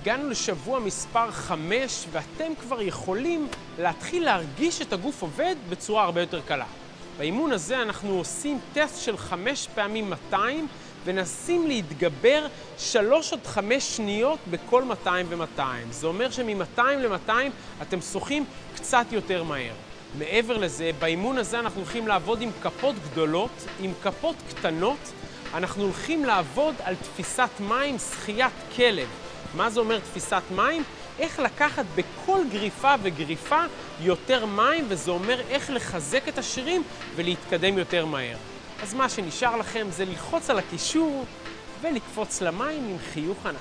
הגענו לשבוע מספר 5, ואתם כבר יכולים להתחיל להרגיש את הגוף עובד בצורה הרבה יותר קלה. באימון הזה אנחנו עושים טסט של 5 פעמים 200, ונסים להתגבר 3 עד 5 שניות בכל 200 ו-200. זה אומר שמ-200 ל-200 אתם שוחים קצת יותר מהר. מעבר לזה, באימון הזה אנחנו הולכים לעבוד עם כפות גדולות, עם כפות קטנות. אנחנו הולכים לעבוד על תפיסת מים, שחיית כלב. מה זה אומר תפיסת מים? איך לקחת בכל גריפה וגריפה יותר מים, וזה אומר איך לחזק את השרירים ולהתקדם יותר מהר. אז מה שנשאר לכם זה ללחוץ על הקישור ולקפוץ למים עם חיוך ענק.